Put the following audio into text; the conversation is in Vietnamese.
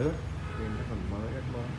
nước nên nó còn mới rất mới.